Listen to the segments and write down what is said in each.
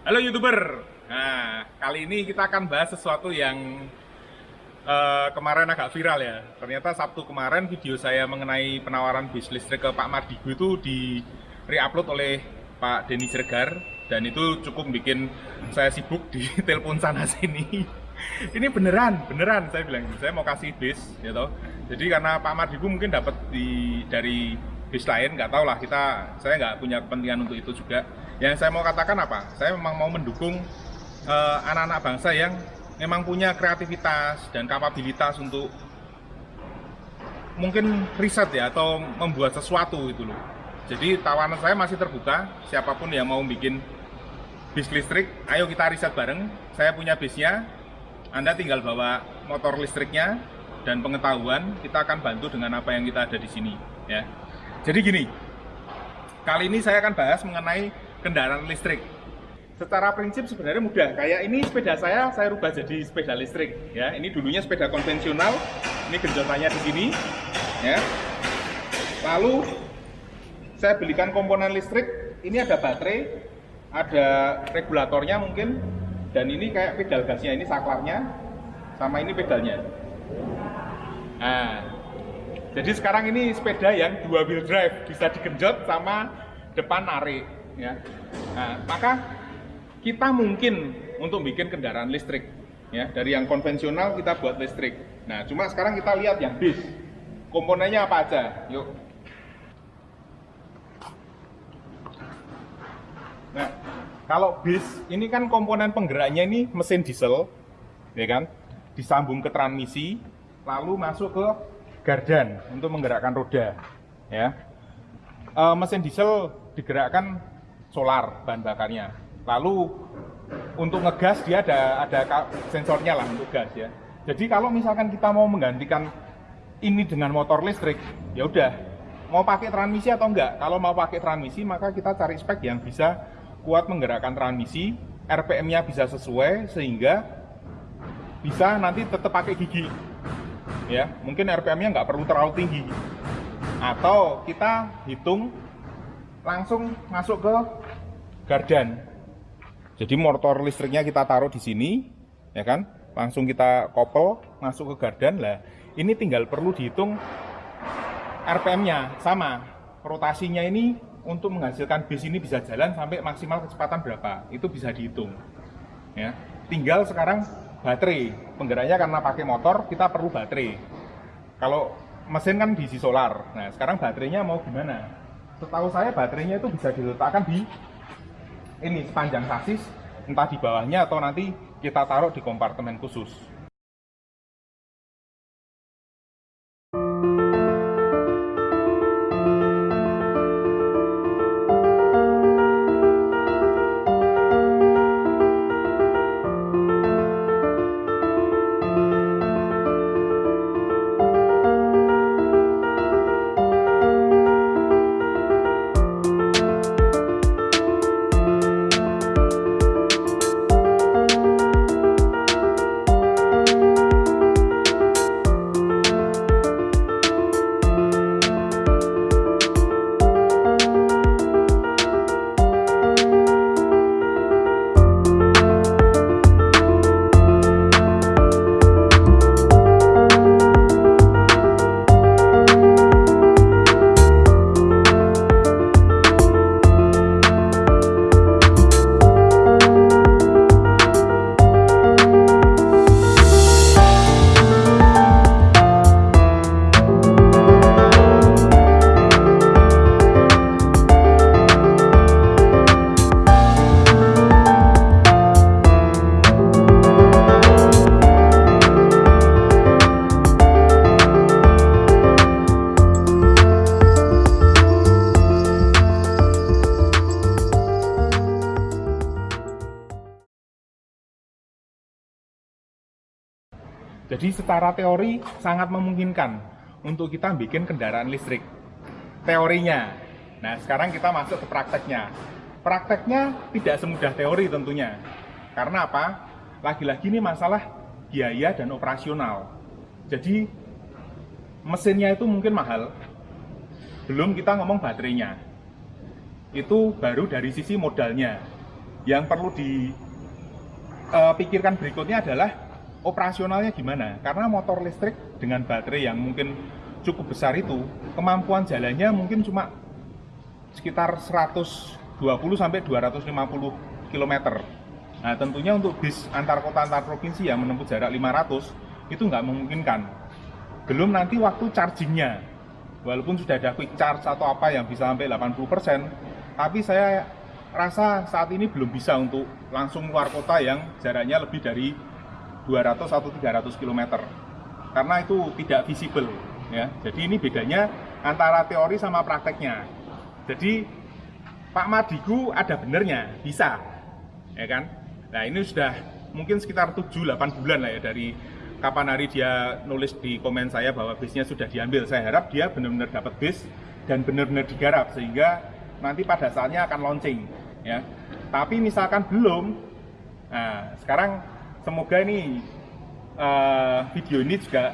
Halo youtuber. Nah, kali ini kita akan bahas sesuatu yang uh, kemarin agak viral ya. Ternyata Sabtu kemarin video saya mengenai penawaran bis listrik ke Pak Mardigu itu di reupload oleh Pak Denny Jergar dan itu cukup bikin saya sibuk di telepon sana sini. ini beneran, beneran saya bilang. Saya mau kasih bis, gitu. Jadi karena Pak Mardigu mungkin dapat di dari bis lain, nggak tahu lah kita, saya nggak punya kepentingan untuk itu juga yang saya mau katakan apa? Saya memang mau mendukung eh, anak-anak uh, bangsa yang memang punya kreativitas dan kapabilitas untuk mungkin riset ya atau membuat sesuatu itu loh. Jadi tawanan saya masih terbuka, siapa pun yang mau bikin bis listrik, ayo kita riset bareng. Saya punya bisnya, Anda tinggal bawa motor listriknya dan pengetahuan, kita akan bantu dengan apa yang kita ada di sini ya. Jadi gini, kali ini saya akan bahas mengenai kendaraan listrik. Secara prinsip sebenarnya mudah. Kayak ini sepeda saya, saya rubah jadi sepeda listrik. Ya, ini dulunya sepeda konvensional. Ini genjotannya di sini. Ya. Lalu saya belikan komponen listrik. Ini ada baterai, ada regulatornya mungkin, dan ini kayak pedal gasnya. Ini saklarnya, sama ini pedalnya. Nah, jadi sekarang ini sepeda yang dua wheel drive, bisa digenjot sama depan narik ya. Nah, maka kita mungkin untuk bikin kendaraan listrik ya dari yang konvensional kita buat listrik. Nah, cuma sekarang kita lihat yang bis. Komponennya apa aja? Yuk. Nah, kalau bis ini kan komponen penggeraknya ini mesin diesel, ya kan? Disambung ke transmisi, lalu masuk ke gardan untuk menggerakkan roda, ya. E, mesin diesel digerakkan solar bahan bakarnya. Lalu untuk ngegas dia ada ada sensornya lah untuk gas ya. Jadi kalau misalkan kita mau menggantikan ini dengan motor listrik, ya udah mau pakai transmisi atau enggak. Kalau mau pakai transmisi maka kita cari spek yang bisa kuat menggerakkan transmisi, RPM-nya bisa sesuai sehingga bisa nanti tetap pakai gigi. Ya, mungkin RPM-nya nggak perlu terlalu tinggi. Atau kita hitung langsung masuk ke gardan. Jadi motor listriknya kita taruh di sini, ya kan? Langsung kita kopel masuk ke gardan lah. Ini tinggal perlu dihitung RPM-nya sama. Rotasinya ini untuk menghasilkan bis ini bisa jalan sampai maksimal kecepatan berapa? Itu bisa dihitung. Ya. Tinggal sekarang baterai. Penggeraknya karena pakai motor, kita perlu baterai. Kalau mesin kan diisi solar. Nah, sekarang baterainya mau gimana? setahu saya baterainya itu bisa diletakkan di ini sepanjang sasis entah di bawahnya atau nanti kita taruh di kompartemen khusus Jadi secara teori sangat memungkinkan untuk kita bikin kendaraan listrik. Teorinya. Nah, sekarang kita masuk ke prakteknya. Prakteknya tidak semudah teori tentunya. Karena apa? Lagi-lagi ini masalah biaya dan operasional. Jadi mesinnya itu mungkin mahal. Belum kita ngomong baterainya. Itu baru dari sisi modalnya. yang perlu dipikirkan berikutnya adalah operasionalnya gimana karena motor listrik dengan baterai yang mungkin cukup besar itu kemampuan jalannya mungkin cuma sekitar 120 sampai 250 km. Nah, tentunya untuk bis antar kota antar provinsi yang menempuh jarak 500 itu nggak memungkinkan. Belum nanti waktu chargingnya. Walaupun sudah ada quick charge atau apa yang bisa sampai 80%, tapi saya rasa saat ini belum bisa untuk langsung keluar kota yang jaraknya lebih dari 200 atau 300 km. Karena itu tidak visible ya. Jadi ini bedanya antara teori sama prakteknya. Jadi Pak Madigu ada benernya, bisa. Ya kan? Nah, ini sudah mungkin sekitar 7-8 bulan lah ya dari kapan hari dia nulis di komen saya bahwa bisnya sudah diambil. Saya harap dia benar-benar dapat bis dan benar-benar digarap sehingga nanti pada saatnya akan launching ya. Tapi misalkan belum, nah sekarang semoga ini uh, video ini juga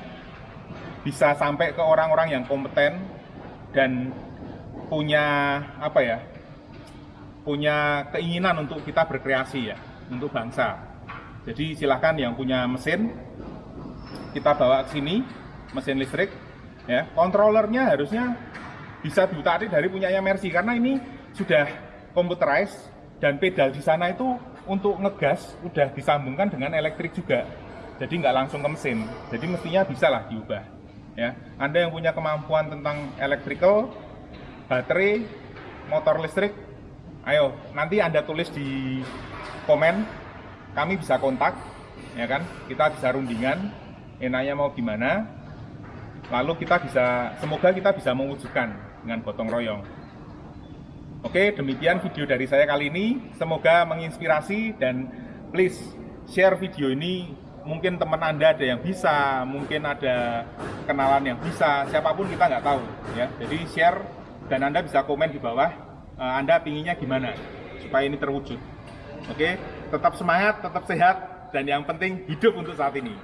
bisa sampai ke orang-orang yang kompeten dan punya apa ya punya keinginan untuk kita berkreasi ya untuk bangsa. Jadi silahkan yang punya mesin kita bawa ke sini mesin listrik ya. Kontrolernya harusnya bisa diutarik dari punyanya Mercy karena ini sudah computerized dan pedal di sana itu untuk ngegas udah disambungkan dengan elektrik juga. Jadi nggak langsung ke mesin. Jadi mestinya bisa lah diubah ya. Anda yang punya kemampuan tentang electrical baterai, motor listrik, ayo nanti Anda tulis di komen, kami bisa kontak, ya kan? Kita bisa rundingan, enaknya mau gimana, lalu kita bisa, semoga kita bisa mewujudkan dengan gotong royong. Oke, demikian video dari saya kali ini. Semoga menginspirasi dan please share video ini. Mungkin teman Anda ada yang bisa, mungkin ada kenalan yang bisa, siapa pun kita nggak tahu. ya. Jadi share dan Anda bisa komen di bawah uh, Anda pinginnya gimana supaya ini terwujud. Oke, tetap semangat, tetap sehat, dan yang penting hidup untuk saat ini.